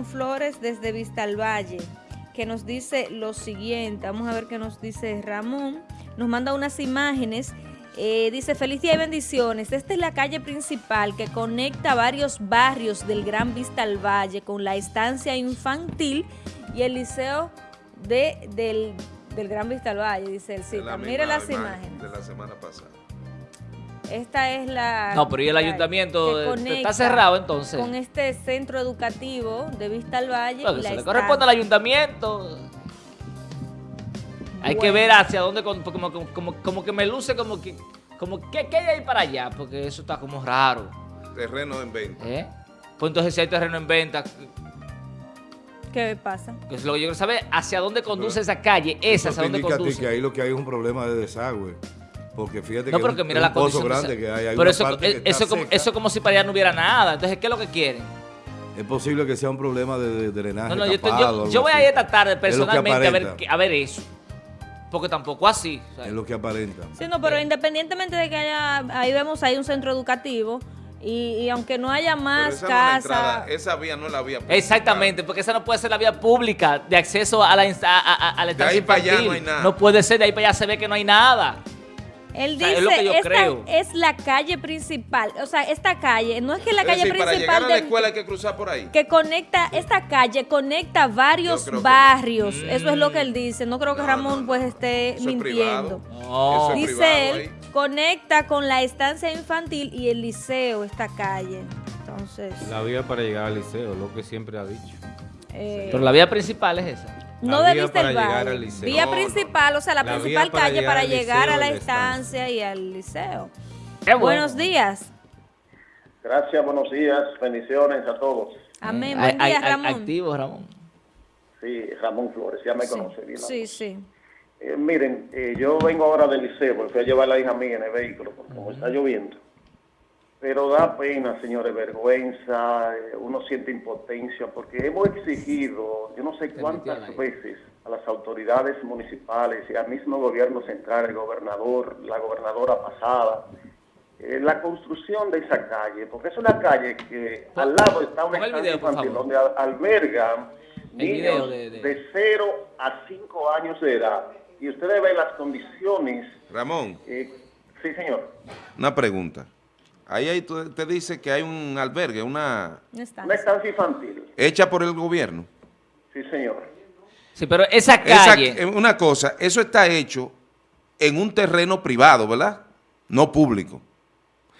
Ramón Flores desde Vistalvalle, que nos dice lo siguiente. Vamos a ver qué nos dice Ramón. Nos manda unas imágenes. Eh, dice, feliz día y bendiciones. Esta es la calle principal que conecta varios barrios del Gran Vistalvalle con la estancia infantil y el liceo de, del, del Gran Vistalvalle, dice el cita. Mire las imágenes. De la semana pasada. Esta es la... No, pero ¿y el ayuntamiento que está cerrado entonces? Con este centro educativo de Vista al Valle. Y se la le corresponde al ayuntamiento. Hay que ver hacia dónde, como, como, como, como que me luce como que, como que, ¿qué hay ahí para allá? Porque eso está como raro. Terreno en venta. ¿eh? Pues entonces si hay terreno en venta, ¿Qué pasa? que es lo que yo quiero saber, hacia dónde conduce esa calle, esa, hacia dónde indica a ti que conduce. ahí lo que hay es un problema de desagüe. Porque fíjate No, que pero es que un- mira es la pozo grande que hay. hay pero una eso, parte que está eso, como, seca. eso como si para allá no hubiera nada. Entonces, ¿qué es lo que quieren? Es posible que sea un problema de, de drenaje No, no, tapado, yo- yo voy a ir esta tarde Es personalmente a ver, a eso. Porque tampoco así. Es lo que aparenta. Sí, no, pero independientemente de que haya, ahí vemos ahí un centro educativo y, y aunque no haya más esa no es casas, esa vía no es la vía principal. Exactamente, porque esa no puede ser la vía pública de acceso a la, a, a- a la De ahí para allá no hay nada. No puede ser, de ahí para allá se ve que no hay nada. Él o sea, dice, es lo que yo esta creo. es la calle principal, o sea, esta calle, no es que la Es calle decir, para llegar principal a la de- escuela hay que cruzar por ahí. que conecta, esta calle conecta varios que barrios, eso es lo que él dice, no creo que No, Ramón no, pues esté Eso es mintiendo. privado. No. Eso es Dice privado él, ahí. conecta con la estancia infantil y el liceo, esta calle. Entonces, La vía para llegar al liceo, lo que siempre ha dicho. eh, Pero la vía principal es esa. No la de vía Vista para el llegar Valle. al liceo. Vía No, principal, o sea, la, principal para calle llegar para llegar a la estancia. y al liceo. Qué bueno. Buenos días. Gracias, buenos días, bendiciones a todos. Amén. Hay- Buen día, Ramón. Activo, Ramón. Sí, Ramón Flores, ya me Sí, conoce bien. sí, sí. Eh, miren, eh, yo vengo ahora del liceo, porque fui a llevar a la hija mía en el vehículo, porque como está lloviendo. Pero da pena, señores, vergüenza, eh, uno siente impotencia, porque hemos exigido, yo no sé cuántas veces, a las autoridades municipales y al mismo gobierno central, el gobernador, la gobernadora pasada, eh, la construcción de esa calle, porque es una calle que al lado está una estancia infantil donde al- albergan El video niños de- de, de- 0 a 5 años de edad. Y ustedes ven las condiciones. Ramón, eh, sí, señor. una pregunta. Ahí, ahí te dice que hay un albergue, una. Una estancia infantil. hecha por el gobierno. Sí, señor. Sí, pero esa calle. eh, una cosa, eso está hecho en un terreno privado, ¿verdad? No público.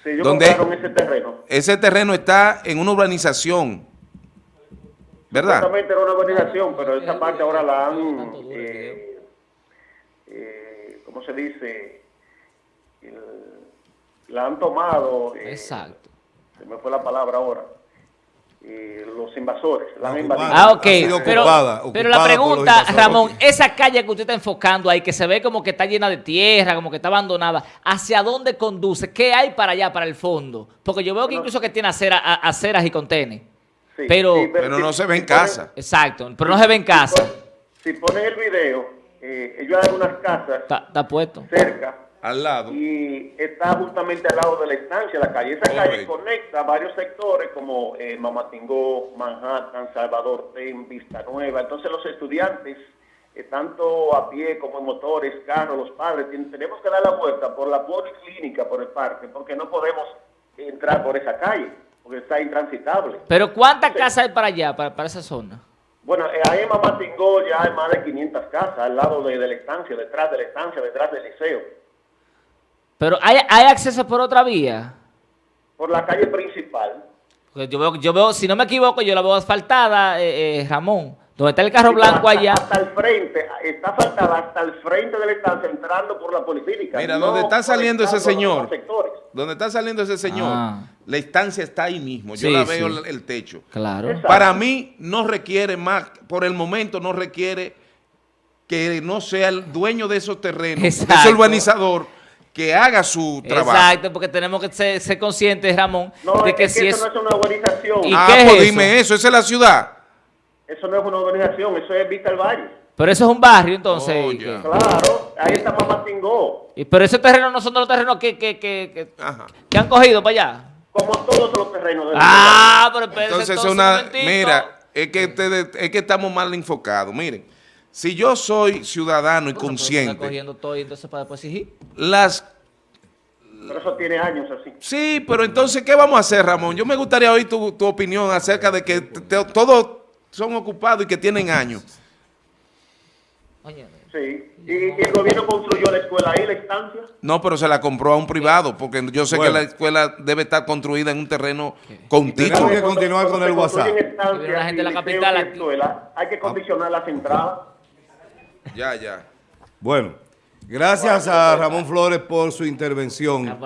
Sí, ellos ¿Dónde? compraron ese terreno. Ese terreno está en una urbanización, ¿verdad? Exactamente era una organización, pero esa parte ahora la han, eh, eh, ¿cómo se dice? El- la han tomado. eh, Exacto. Se me fue la palabra ahora. Eh, los invasores. La han invadido. Ah, ok. Ha sido Pero, ocupada, pero la pregunta. Ramón, esa calle que usted está enfocando ahí, que se ve como que está llena de tierra, como que está abandonada, ¿hacia dónde conduce? ¿Qué hay para allá, para el fondo? Porque yo veo que Bueno. incluso que tiene acera- a- aceras y contenes. Sí, pero- sí, Pero si- no se ve si en ponen- casa. Exacto, pero no se ve en casa. Si ponen el video, eh, ellos hay unas casas Está, está puesto. cerca Al lado. y está justamente al lado de la estancia, la calle. Esa calle conecta varios sectores como eh, Mamatingó, Manhattan, Salvador Ten, Vista Nueva. Entonces los estudiantes, eh, tanto a pie como en motores, carros, los padres, tenemos que dar la vuelta por la policlínica, por el parque, porque no podemos entrar por esa calle, porque está intransitable. Pero ¿cuántas casas hay para allá, para, para esa zona? Bueno, eh, ahí en Mamatingó ya hay más de 500 casas al lado de, de la estancia, detrás de la estancia, detrás del liceo. Pero ¿hay, hay acceso por otra vía? Por la calle principal. Porque yo veo, yo veo, si no me equivoco, yo la veo asfaltada, eh, eh, Ramón. Donde está el carro Sí, blanco hasta- allá. Hasta el frente, está faltada hasta el frente de la estancia, entrando por la policlínica. Mira, donde está saliendo ese señor. Donde está saliendo ese señor, Ah. la estancia está ahí mismo. Yo Sí, la veo sí. el, el techo. Claro. Exacto. Para mí no requiere más, por el momento no requiere que no sea el dueño de esos terrenos, de Exacto. ese urbanizador, que haga su trabajo. Exacto, porque tenemos que ser, ser conscientes, Ramón, No, de es que que, si eso es... no es una urbanización. ¿Y ah, qué es pues eso? dime eso, esa es la ciudad. Eso no es una urbanización, eso es Vista al Valle. Pero eso es un barrio, entonces. Oh, que- Claro, ahí está Mamatingó. y- pero esos terrenos no son de los terrenos que, que, que, que- que han cogido para allá. Como todos los terrenos de Ah, pero espérese, Entonces, entonces, una, mira, es que ustedes, es que estamos mal enfocados. Miren, si yo soy ciudadano y Bueno, consciente, cogiendo todo y entonces para después exigir. las Pero eso tiene años así. Sí, pero entonces, ¿qué vamos a hacer, Ramón? Yo me gustaría oír tu, tu opinión acerca de que todos son ocupados y que tienen años. Oye, Sí. Y, y el gobierno construyó la escuela ahí, la estancia. No, pero se la compró a un privado, porque yo sé Bueno. que la escuela debe estar construida en un terreno con Tenemos que continuar con el WhatsApp. la gente de la capital hay que condicionar las entradas. Ya, ya. Bueno, gracias a Ramón Flores por su intervención.